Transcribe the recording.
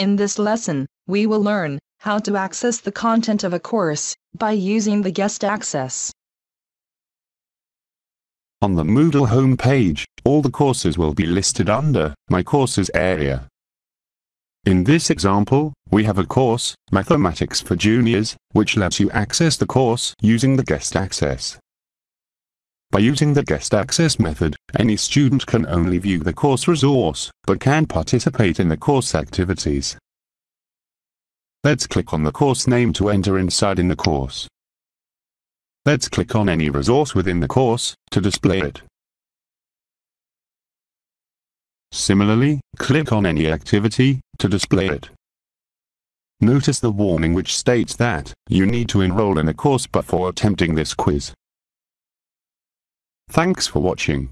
In this lesson, we will learn how to access the content of a course by using the guest access. On the Moodle homepage, all the courses will be listed under My Courses area. In this example, we have a course, Mathematics for Juniors, which lets you access the course using the guest access. By using the guest access method, any student can only view the course resource, but can participate in the course activities. Let's click on the course name to enter inside in the course. Let's click on any resource within the course, to display it. Similarly, click on any activity, to display it. Notice the warning which states that, you need to enroll in a course before attempting this quiz. Thanks for watching.